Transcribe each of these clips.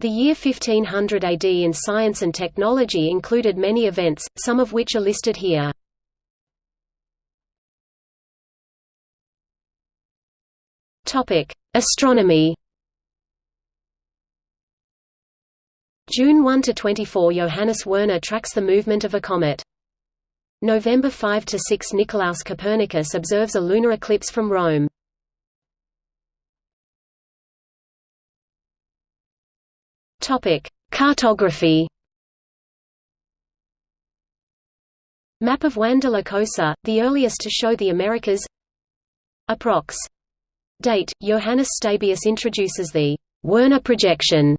The year 1500 AD in science and technology included many events, some of which are listed here. Astronomy June 1 to 24 Johannes Werner tracks the movement of a comet. November 5 to 6 Nicolaus Copernicus observes a lunar eclipse from Rome. Topic: Cartography. Map of Juan de la Cosa, the earliest to show the Americas. Approx. Date: Johannes Stabius introduces the Werner projection.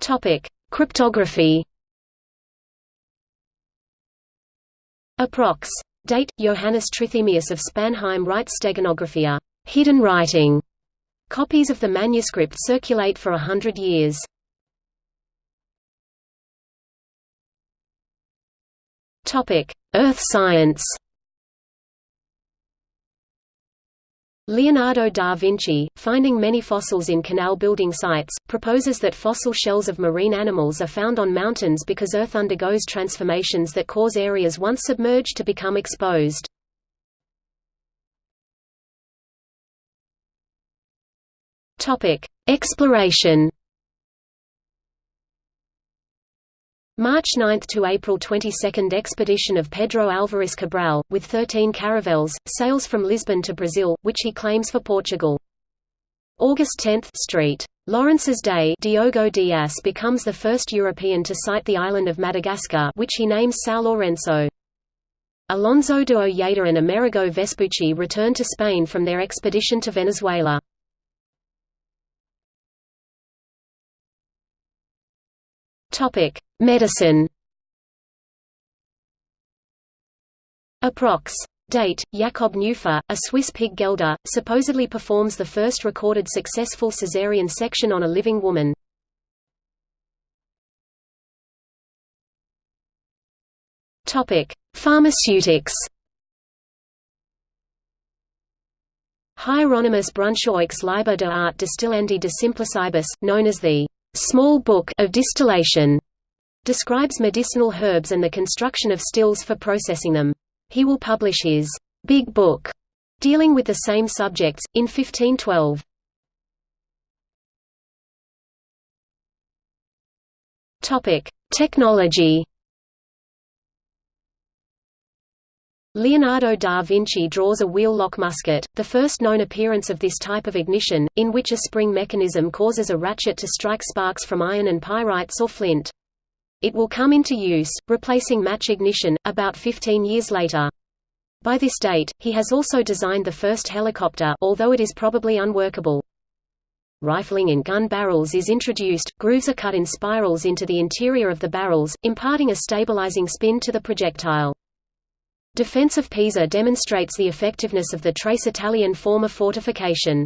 Topic: Cryptography. Approx. Date: Johannes Trithemius of Spanheim writes Steganographia, hidden writing. Copies of the manuscript circulate for a hundred years. Earth science. Leonardo da Vinci, finding many fossils in canal-building sites, proposes that fossil shells of marine animals are found on mountains because Earth undergoes transformations that cause areas once submerged to become exposed. Exploration March 9 to April 22 expedition of Pedro Álvares Cabral, with 13 caravels, sails from Lisbon to Brazil, which he claims for Portugal. August 10 Street. Lawrence's Day Diogo Dias becomes the first European to sight the island of Madagascar which he names São Lourenço. Alonso de Ojeda and Amerigo Vespucci return to Spain from their expedition to Venezuela. Topic: Medicine. Approx. Date: Jakob Neuffer, a Swiss pig gelder, supposedly performs the first recorded successful caesarean section on a living woman. Pharmaceutics. Hieronymus Brunschwig's Liber de art distillandi de simplicibus, known as the small book of distillation describes medicinal herbs and the construction of stills for processing them. He will publish his big book dealing with the same subjects in 1512. Topic: Technology. Leonardo da Vinci draws a wheel-lock musket, the first known appearance of this type of ignition, in which a spring mechanism causes a ratchet to strike sparks from iron and pyrites or flint. It will come into use, replacing match ignition, about 15 years later. By this date, he has also designed the first helicopter although it is probably unworkable. Rifling in gun barrels is introduced, grooves are cut in spirals into the interior of the barrels, imparting a stabilizing spin to the projectile. Defense of Pisa demonstrates the effectiveness of the trace Italian form of fortification.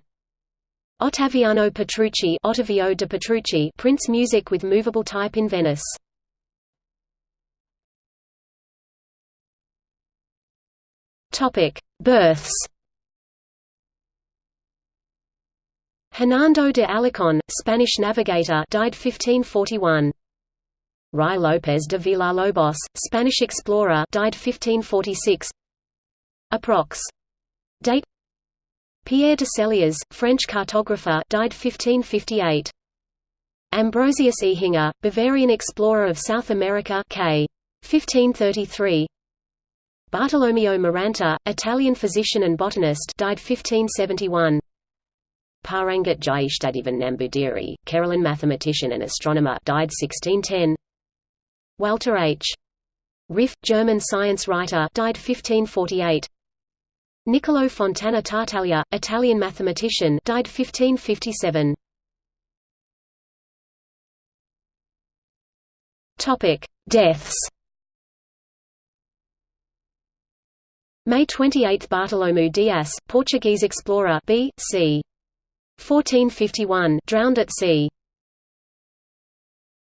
Ottaviano Petrucci Ottavio de Petrucci prints music with movable type in Venice. Topic: Births. Hernando de Alarcón, Spanish navigator, died 1541. Ruy López de Villalobos, Spanish explorer died 1546 Approx. Date. Pierre de Celiers, French cartographer died 1558 Ambrosius Ehinger, Bavarian explorer of South America k. 1533 Bartolomeo Maranta, Italian physician and botanist died 1571 Parangat Jyeshtadevan Nambudiri, Kerala mathematician and astronomer died 1610 Walther H. Ryff, German science writer died 1548. Niccolò Fontana Tartaglia, Italian mathematician died 1557. Topic: Deaths. May 28 Bartolomeu Dias, Portuguese explorer B. c. 1451 drowned at sea.